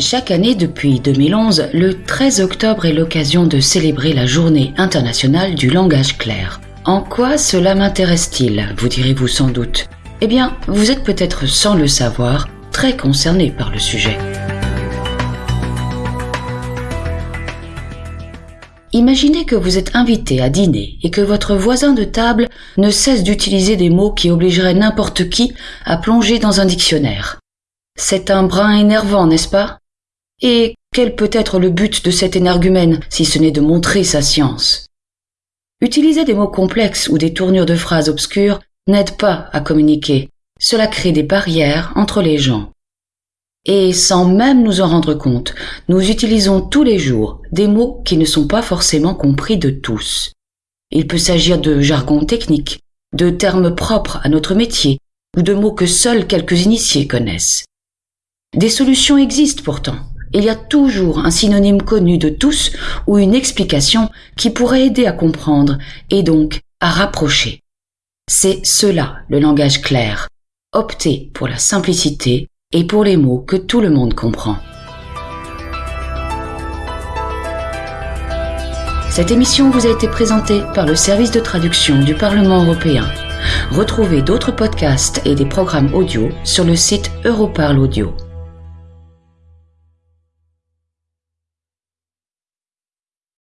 Chaque année depuis 2011, le 13 octobre est l'occasion de célébrer la journée internationale du langage clair. En quoi cela m'intéresse-t-il vous direz-vous sans doute? Eh bien, vous êtes peut-être sans le savoir très concerné par le sujet. Imaginez que vous êtes invité à dîner et que votre voisin de table ne cesse d'utiliser des mots qui obligeraient n'importe qui à plonger dans un dictionnaire. C'est un brin énervant, n'est-ce pas? Et quel peut être le but de cet énergumène si ce n'est de montrer sa science? Utiliser des mots complexes ou des tournures de phrases obscures n'aide pas à communiquer. Cela crée des barrières entre les gens. Et sans même nous en rendre compte, nous utilisons tous les jours des mots qui ne sont pas forcément compris de tous. Il peut s'agir de jargon technique, de termes propres à notre métier, ou de mots que seuls quelques initiés connaissent. Des solutions existent pourtant, il y a toujours un synonyme connu de tous ou une explication qui pourrait aider à comprendre et donc à rapprocher. C'est cela le langage clair. Opter pour la simplicité et pour les mots que tout le monde comprend. Cette émission vous a été présentée par le service de traduction du Parlement européen. Retrouvez d'autres podcasts et des programmes audio sur le site Europarl Audio.